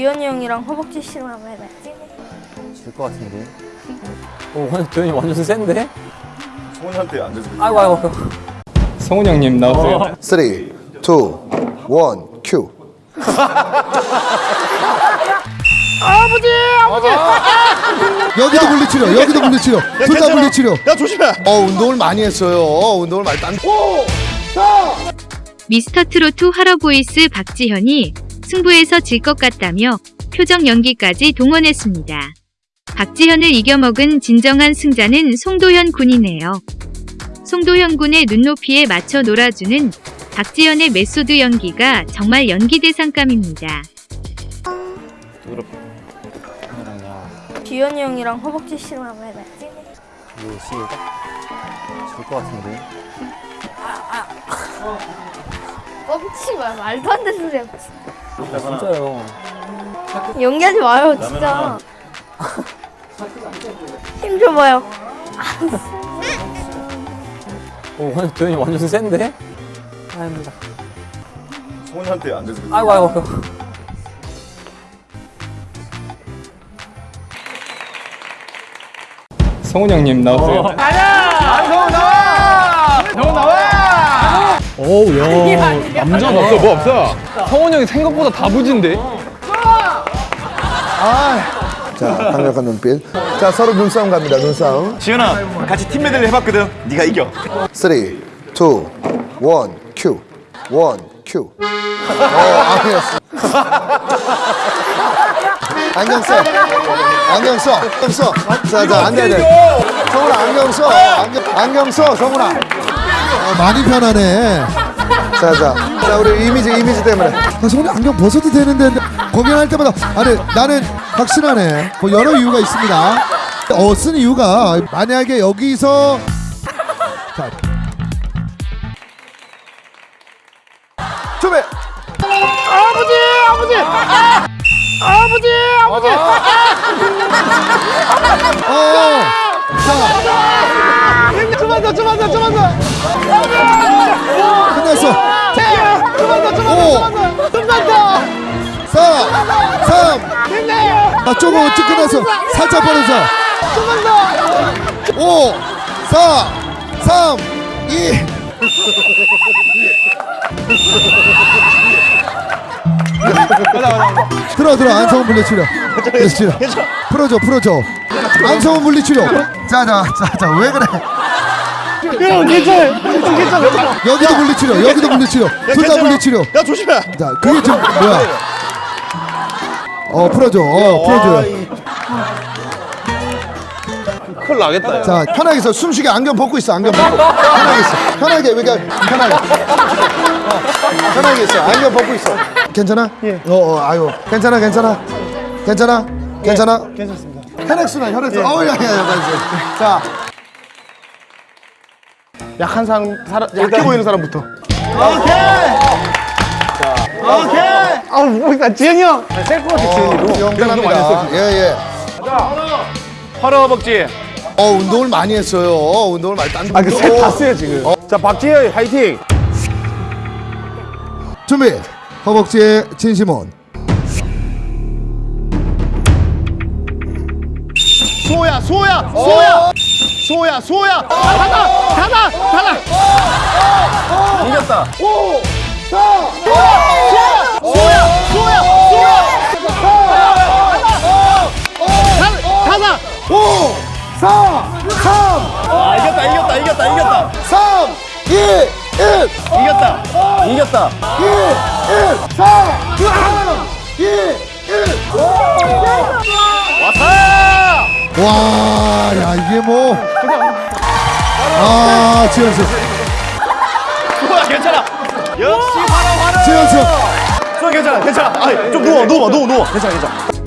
기현이 형이랑 허벅지 씨름 한번 해봤지? 질것 같은데. 오, 완전 도현이 완전 센데? 성훈이한테 안 돼서 아이고 아이고. 성훈 형님 나오세요. 3, 2, 1, 큐. 여기도 물리치료, 여기도 물리치료, 둘 다 물리치료. 야 조심해 어, 운동을 많이 했어요. 운동을 많이 딴. 미스터트롯 활어보이스 박지현이 승부에서 질 것 같다며 표정 연기까지 동원했습니다. 박지현을 이겨먹은 진정한 승자는 송도현 군이네요. 송도현 군의 눈높이에 맞춰 놀아주는 박지현의 메소드 연기가 정말 연기 대상감입니다. 기현이 형이랑 허벅지 씨름 한번 해봤지? 이거 시작. 질것 같은데. 뻥치지 마 말도 안 되는 소리야 진짜요. 연기하지 마요 진짜 힘 줘봐요 오, 완전 도현이 완전 센데? 아닙니다. 안 돼서 아이고 아이고. 성훈 형님 나오세요. 어우 야 남자가 없어 뭐 없어 성원 형이 생각보다 다부진데 자, 강력한 눈빛. 자, 서로 눈싸움 갑니다. 눈싸움. 지현아 같이 팀 매들을 해봤거든 네가 이겨 3, 2, 1, 큐. 1, 큐. 어, 아니었어. 안경 써. 안경 써. 안경 써. 자, 자, 안 돼, 안 돼. 성훈아, 안경 써. 안경, 안경 써, 성훈아. 어, 많이 편하네. 자, 자. 자, 우리 이미지, 이미지 때문에. 아, 성훈이 안경 벗어도 되는데, 공연할 때마다. 아니, 나는 확실하네. 뭐, 여러 이유가 있습니다. 어, 쓴 이유가, 만약에 여기서. 자. 준비! 어. 자. 좀만 더, 좀만 더, 좀만 더. 끝났어. 좀만 더, 좀만 더, 좀만 더. 4, 3. 아, 조금 일찍 끝났어. 살짝 벌어서. 좀만 더. 5, 4, 3, 2. 들어 들어 안성훈 물리치료 물리치료 풀어줘 풀어줘 안성훈 물리치료 자자 자자 왜 그래 형 괜찮아 괜찮아 여기도 물리치료 여기도 물리치료. 둘다 물리치료. 야 조심해. 자 그게 지금 뭐야? 어 풀어줘. 어 풀어줘 큰일 나겠다 자 편하게 있어. 숨쉬게 안경 벗고 있어 안경 벗고. 편하게 있어. 편하게 그러니까 편하게. 어, 편하게 있어. 안경 벗고 있어. 괜찮아? 예 어 어, 아유 괜찮아 괜찮아? 괜찮아? 괜찮아? 괜찮습니다. 혈액순환 혈액순환 어우 야야야. 자 약한 사람, 사람 약해 보이는 사람부터. 아 뭐야 지현이 형. 셀것 같아 지현이도 영단합니다 예예. 허러 허벅지. 어 운동을 많이 했어요. 운동을 많이 딴 아그셋다 써요 지금. 자, 박지현 화이팅. 준비. 허벅지에 진심원 수호야, 수호야, 수호야. 수호야, 수호야. 닫아, 닫아, 닫아. 이겼다 수호야, 수호야, 수호야. 닫아. 5 4아 이겼다 이겼다 이겼다 이겼다 3 2 1 이겼다 이겼다 2 1 4 2 1 와, 야 이게 뭐? 아, 지현수, 수호야 괜찮아. 역시 화라 화라 지현수. 수호 괜찮아 괜찮아. 아좀 누워 누워 누워 누워. 괜찮아 괜찮아